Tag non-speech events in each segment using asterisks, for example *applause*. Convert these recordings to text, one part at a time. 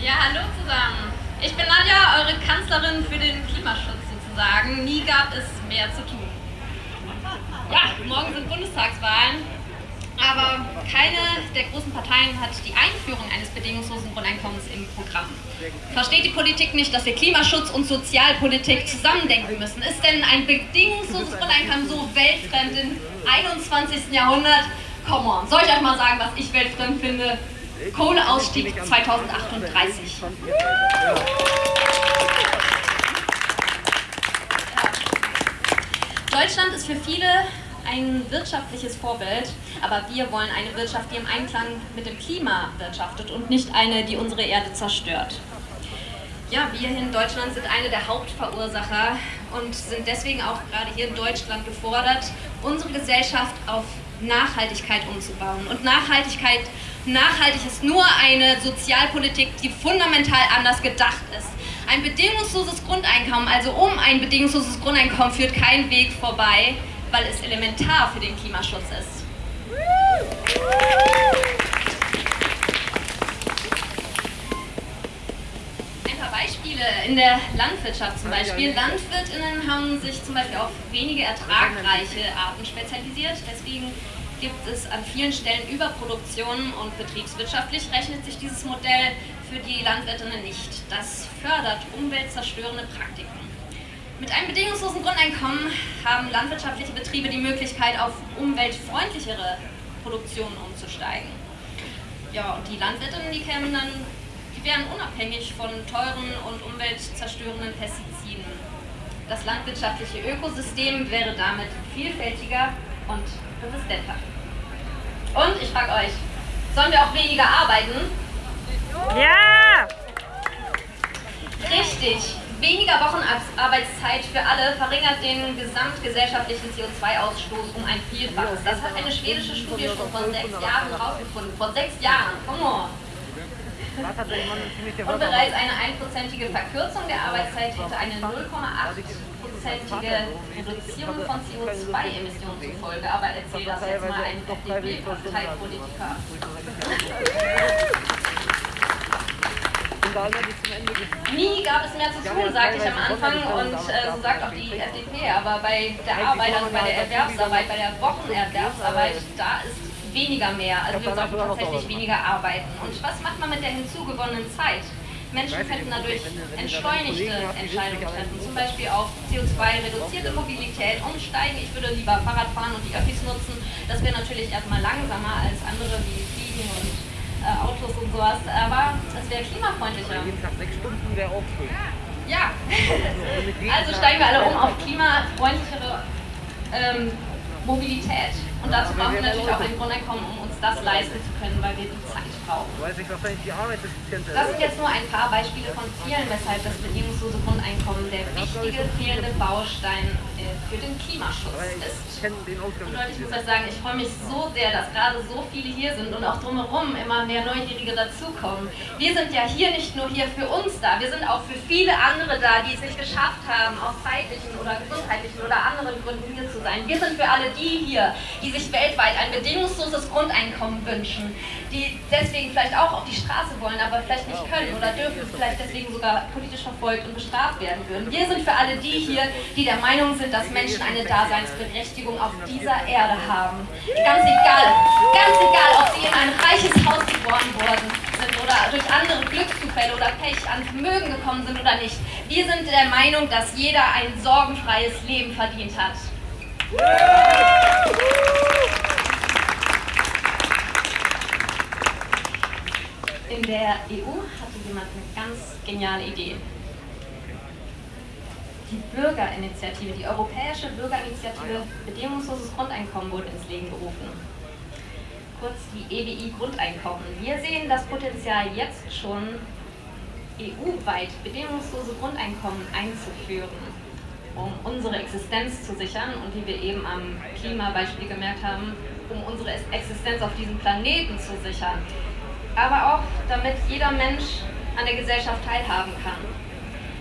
Ja, hallo zusammen. Ich bin Nadja, eure Kanzlerin für den Klimaschutz sozusagen. Nie gab es mehr zu tun. Ja, morgen sind Bundestagswahlen, aber keine der großen Parteien hat die Einführung eines bedingungslosen Grundeinkommens im Programm. Versteht die Politik nicht, dass wir Klimaschutz und Sozialpolitik zusammendenken müssen? Ist denn ein bedingungsloses Grundeinkommen so weltfremd im 21. Jahrhundert? Come on, soll ich euch mal sagen, was ich weltfremd finde? Kohleausstieg 2038. Deutschland ist für viele ein wirtschaftliches Vorbild, aber wir wollen eine Wirtschaft, die im Einklang mit dem Klima wirtschaftet und nicht eine, die unsere Erde zerstört. Ja, wir in Deutschland sind eine der Hauptverursacher und sind deswegen auch gerade hier in Deutschland gefordert, unsere Gesellschaft auf Nachhaltigkeit umzubauen. Und Nachhaltigkeit, nachhaltig ist nur eine Sozialpolitik, die fundamental anders gedacht ist. Ein bedingungsloses Grundeinkommen, also um ein bedingungsloses Grundeinkommen, führt kein Weg vorbei, weil es elementar für den Klimaschutz ist. Ein paar Beispiele in der Landwirtschaft zum Beispiel. LandwirtInnen haben sich zum Beispiel auf wenige ertragreiche Arten spezialisiert, deswegen gibt es an vielen Stellen Überproduktion und betriebswirtschaftlich rechnet sich dieses Modell für die Landwirtinnen nicht. Das fördert umweltzerstörende Praktiken. Mit einem bedingungslosen Grundeinkommen haben landwirtschaftliche Betriebe die Möglichkeit, auf umweltfreundlichere Produktionen umzusteigen. Ja, und die Landwirtinnen, die kämen dann, die wären unabhängig von teuren und umweltzerstörenden Pestiziden. Das landwirtschaftliche Ökosystem wäre damit vielfältiger und resistenter. Und ich frage euch, sollen wir auch weniger arbeiten? Ja! Richtig. Weniger Wochenarbeitszeit für alle verringert den gesamtgesellschaftlichen CO2-Ausstoß um ein Vielfaches. Das hat eine schwedische Studie schon vor sechs Jahren herausgefunden. Vor sechs Jahren. Come on. Und bereits eine einprozentige Verkürzung der Arbeitszeit hätte eine 0,8-prozentige Reduzierung von CO2-Emissionen zur Folge. Aber erzähl das jetzt mal ein FDP-Parteipolitiker. Nie gab es mehr zu tun, sagte ich am Anfang und äh, so sagt auch die FDP. Aber bei der Arbeit, also bei der Erwerbsarbeit, bei der Wochenerwerbsarbeit, da ist weniger mehr. Also wir sollten tatsächlich weniger arbeiten. Und was macht man mit der hinzugewonnenen Zeit? Menschen könnten dadurch entschleunigte Entscheidungen treffen, zum Beispiel auf CO2-reduzierte Mobilität umsteigen. Ich würde lieber Fahrrad fahren und die Öffis nutzen. Das wäre natürlich erstmal langsamer als andere wie Fliegen und äh, Autos und sowas, aber es wäre klimafreundlicher. Jeden Tag sechs Stunden wäre auch schön. Ja, *laughs* also steigen wir alle um auf klimafreundlichere ähm, Mobilität. Und dazu brauchen wir natürlich auch ein Grundeinkommen, um das leisten zu können, weil wir die Zeit brauchen. Das sind jetzt nur ein paar Beispiele von vielen, weshalb das bedingungslose Grundeinkommen der wichtige fehlende Baustein äh, für den Klimaschutz ist. Und Leute, ich muss euch sagen, ich freue mich so sehr, dass gerade so viele hier sind und auch drumherum immer mehr Neugierige dazukommen. Wir sind ja hier nicht nur hier für uns da, wir sind auch für viele andere da, die es nicht geschafft haben, aus zeitlichen oder gesundheitlichen oder anderen Gründen hier zu sein. Wir sind für alle die hier, die sich weltweit ein bedingungsloses Grundeinkommen wünschen, die deswegen vielleicht auch auf die Straße wollen, aber vielleicht nicht können oder dürfen, vielleicht deswegen sogar politisch verfolgt und bestraft werden würden. Wir sind für alle die hier, die der Meinung sind, dass Menschen eine Daseinsberechtigung auf dieser Erde haben. Ganz egal, ganz egal, ob sie in ein reiches Haus geboren worden sind oder durch andere Glückszufälle oder Pech an Vermögen gekommen sind oder nicht. Wir sind der Meinung, dass jeder ein sorgenfreies Leben verdient hat. In der EU hatte jemand eine ganz geniale Idee. Die Bürgerinitiative, die Europäische Bürgerinitiative Bedingungsloses Grundeinkommen wurde ins Leben gerufen. Kurz die EBI Grundeinkommen. Wir sehen das Potenzial jetzt schon, EU-weit bedingungslose Grundeinkommen einzuführen, um unsere Existenz zu sichern und wie wir eben am Klimabeispiel gemerkt haben, um unsere Existenz auf diesem Planeten zu sichern. Aber auch damit jeder Mensch an der Gesellschaft teilhaben kann.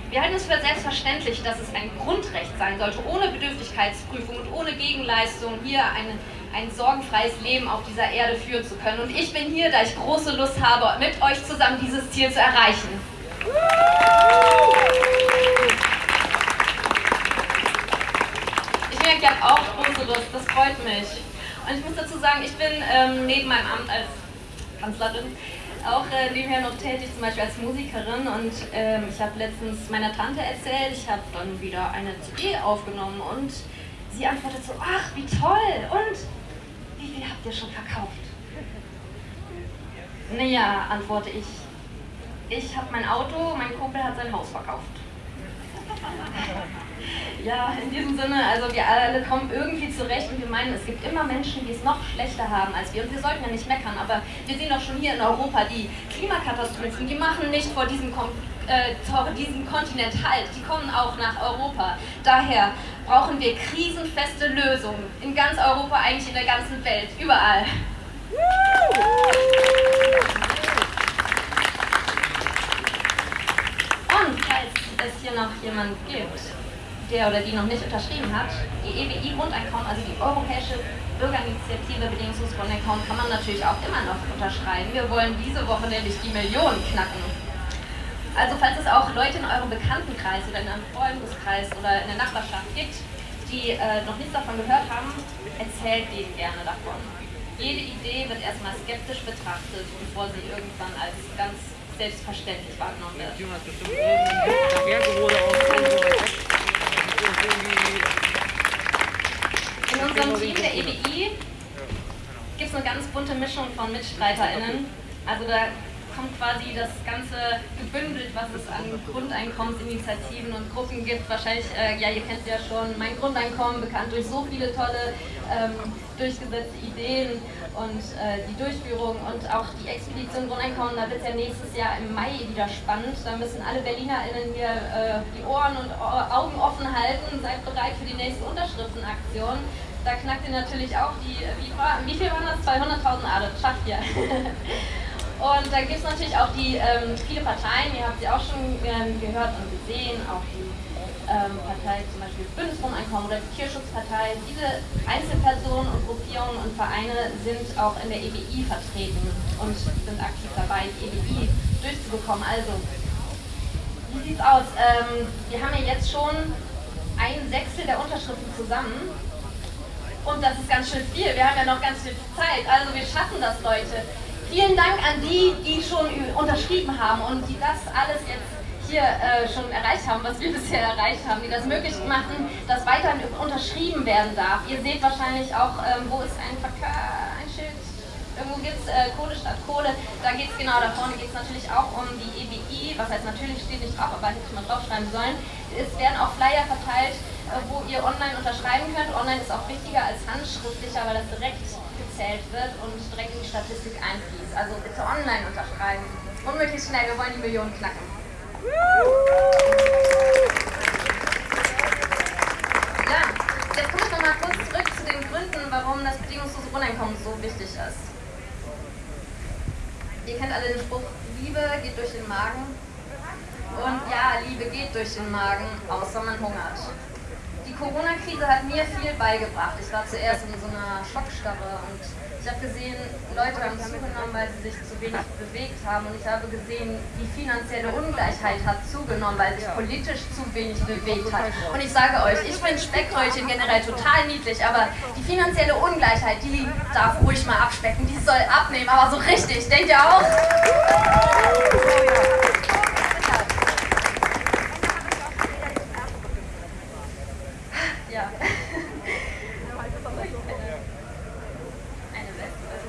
Wir halten es für selbstverständlich, dass es ein Grundrecht sein sollte, ohne Bedürftigkeitsprüfung und ohne Gegenleistung hier eine, ein sorgenfreies Leben auf dieser Erde führen zu können. Und ich bin hier, da ich große Lust habe, mit euch zusammen dieses Ziel zu erreichen. Ich merke, ihr habt auch große Lust, das freut mich. Und ich muss dazu sagen, ich bin ähm, neben meinem Amt als Kanzlerin auch äh, nebenher noch tätig, zum Beispiel als Musikerin. Und ähm, ich habe letztens meiner Tante erzählt, ich habe dann wieder eine CD aufgenommen und sie antwortet so, ach, wie toll! Und wie viel habt ihr schon verkauft? Naja, antworte ich, ich habe mein Auto, mein Kumpel hat sein Haus verkauft. *laughs* Ja, in diesem Sinne, also wir alle kommen irgendwie zurecht und wir meinen, es gibt immer Menschen, die es noch schlechter haben als wir. Und wir sollten ja nicht meckern, aber wir sehen doch schon hier in Europa, die Klimakatastrophen, die machen nicht vor diesem, äh, vor diesem Kontinent Halt, die kommen auch nach Europa. Daher brauchen wir krisenfeste Lösungen in ganz Europa, eigentlich in der ganzen Welt, überall. Und falls es hier noch jemand gibt, der oder die noch nicht unterschrieben hat, die EWI-Grundeinkommen, also die Europäische Bürgerinitiative Bedingungsloses Grundeinkommen, kann man natürlich auch immer noch unterschreiben. Wir wollen diese Woche nämlich die Millionen knacken. Also falls es auch Leute in eurem Bekanntenkreis oder in einem Freundeskreis oder in der Nachbarschaft gibt, die äh, noch nichts davon gehört haben, erzählt denen gerne davon. Jede Idee wird erstmal skeptisch betrachtet, bevor sie irgendwann als ganz selbstverständlich wahrgenommen wird. In unserem Team der EBI gibt es eine ganz bunte Mischung von MitstreiterInnen. Also da kommt quasi das Ganze gebündelt, was es an Grundeinkommensinitiativen und Gruppen gibt. Wahrscheinlich, äh, ja, ihr kennt ja schon mein Grundeinkommen, bekannt durch so viele tolle ähm, durchgesetzte Ideen und äh, die Durchführung und auch die Expedition Grundeinkommen. Da wird es ja nächstes Jahr im Mai wieder spannend. Da müssen alle BerlinerInnen hier äh, die Ohren und Augen offen halten. Seid bereit für die nächste Unterschriftenaktion da knackt ihr natürlich auch die, wie, wie viel waren das? 200.000 Ade, schafft ihr. *laughs* Und da gibt es natürlich auch die ähm, viele Parteien, ihr habt sie auch schon ähm, gehört und gesehen, auch die ähm, Partei zum Beispiel Bündnisgrundeinkommen oder die Tierschutzpartei. Diese Einzelpersonen und Gruppierungen und Vereine sind auch in der EBI vertreten und sind aktiv dabei, die EBI durchzubekommen. Also, wie sieht's aus? Ähm, wir haben ja jetzt schon ein Sechstel der Unterschriften zusammen. Und das ist ganz schön viel. Wir haben ja noch ganz viel Zeit. Also wir schaffen das, Leute. Vielen Dank an die, die schon unterschrieben haben und die das alles jetzt hier äh, schon erreicht haben, was wir *laughs* bisher erreicht haben, die das möglich machen, dass weiterhin unterschrieben werden darf. Ihr seht wahrscheinlich auch, ähm, wo ist ein ein Schild, irgendwo gibt es äh, Kohle statt Kohle, da geht es genau, da vorne geht es natürlich auch um die EBI, was heißt natürlich steht nicht drauf, aber hätte man draufschreiben sollen. Es werden auch Flyer verteilt, äh, wo ihr online unterschreiben könnt. Online ist auch wichtiger als handschriftlicher, weil das direkt gezählt wird und direkt in die Statistik einfließt. Also bitte online unterschreiben. Unmöglich schnell, wir wollen die Millionen knacken. Ja, jetzt komme ich nochmal kurz zurück zu den Gründen, warum das bedingungslose Grundeinkommen so wichtig ist. Ihr kennt alle den Spruch, Liebe geht durch den Magen. Und ja, Liebe geht durch den Magen, außer man hungert. Corona-Krise hat mir viel beigebracht. Ich war zuerst in so einer Schockstarre und ich habe gesehen, Leute haben zugenommen, weil sie sich zu wenig bewegt haben. Und ich habe gesehen, die finanzielle Ungleichheit hat zugenommen, weil sich politisch zu wenig bewegt hat. Und ich sage euch, ich finde Speckröllchen generell total niedlich, aber die finanzielle Ungleichheit, die darf ruhig mal abspecken. Die soll abnehmen, aber so richtig. Denkt ihr auch?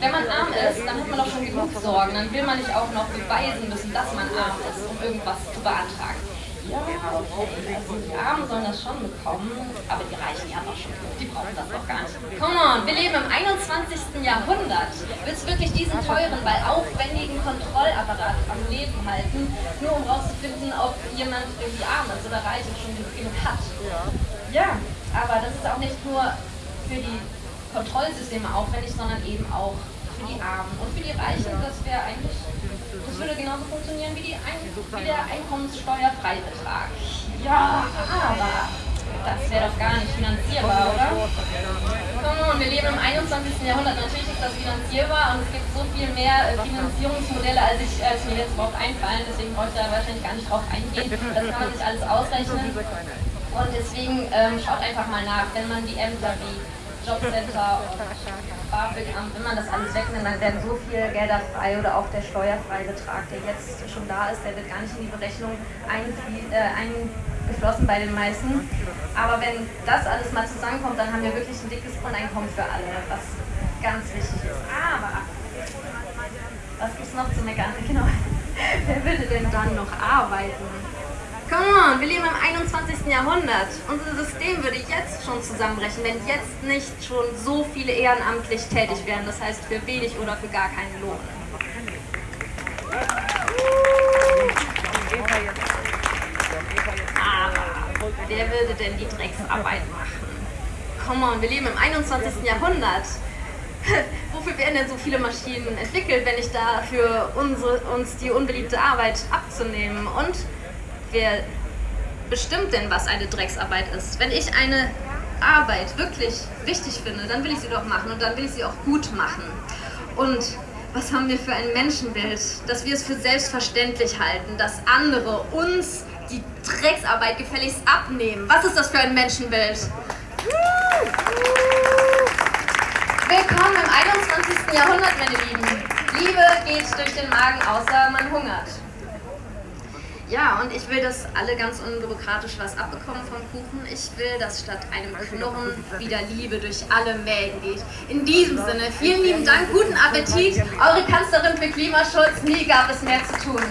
Wenn man arm ist, dann hat man doch schon genug Sorgen. Dann will man nicht auch noch beweisen müssen, dass man arm ist, um irgendwas zu beantragen. Ja, okay. Also die Armen sollen das schon bekommen, aber die Reichen ja doch schon. Die brauchen das doch gar nicht. Come on, wir leben im 21. Jahrhundert. Willst du wirklich diesen teuren, weil aufwendigen Kontrollapparat am Leben halten, nur um rauszufinden, ob jemand irgendwie arm ist oder reich und schon genug hat? Ja, aber das ist auch nicht nur für die Kontrollsysteme aufwendig, sondern eben auch für die Armen und für die Reichen. Das wäre eigentlich, das würde genauso funktionieren wie, Ein wie der Einkommenssteuerfreibetrag. Ja, aber das wäre doch gar nicht finanzierbar, oder? Come on, wir leben im 21. Jahrhundert. Natürlich ist das finanzierbar und es gibt so viel mehr äh, Finanzierungsmodelle, als, ich, als mir jetzt überhaupt einfallen. Deswegen brauche ich da wahrscheinlich gar nicht drauf eingehen. Das kann man sich alles *laughs* ausrechnen. Und deswegen ähm, schaut einfach mal nach, wenn man die Ämter wie Jobcenter und BAföG-Amt, wenn man das alles wegnimmt, dann werden so viele Gelder frei oder auch der Steuerfreibetrag, der jetzt schon da ist, der wird gar nicht in die Berechnung äh, eingeflossen bei den meisten. Aber wenn das alles mal zusammenkommt, dann haben wir wirklich ein dickes Grundeinkommen für alle, was ganz wichtig ist. Aber was gibt es noch zu meckern? *laughs* Genau. Wer würde denn dann noch arbeiten? Come on, wir leben im 21. Jahrhundert. Unser System würde jetzt schon zusammenbrechen, wenn jetzt nicht schon so viele ehrenamtlich tätig wären. Das heißt für wenig oder für gar keinen Lohn. Aber wer würde denn die Drecksarbeit machen? Come on, wir leben im 21. Jahrhundert. *laughs* Wofür werden denn so viele Maschinen entwickelt, wenn nicht dafür, unsere, uns die unbeliebte Arbeit abzunehmen? Und wer bestimmt denn, was eine Drecksarbeit ist? Wenn ich eine Arbeit wirklich wichtig finde, dann will ich sie doch machen und dann will ich sie auch gut machen. Und was haben wir für ein Menschenbild, dass wir es für selbstverständlich halten, dass andere uns die Drecksarbeit gefälligst abnehmen? Was ist das für ein Menschenbild? Willkommen im 21. Jahrhundert, meine Lieben. Liebe geht durch den Magen, außer man hungert. Ja, und ich will, dass alle ganz unbürokratisch was abbekommen vom Kuchen. Ich will, dass statt einem Knurren wieder Liebe durch alle Mägen geht. In diesem Sinne, vielen lieben Dank, guten Appetit. Eure Kanzlerin für Klimaschutz, nie gab es mehr zu tun.